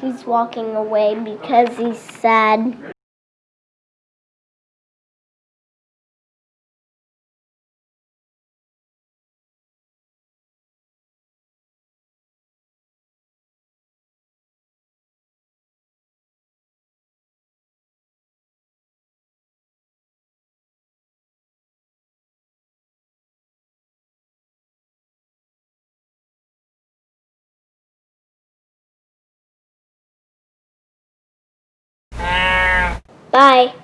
He's walking away because he's sad. Bye.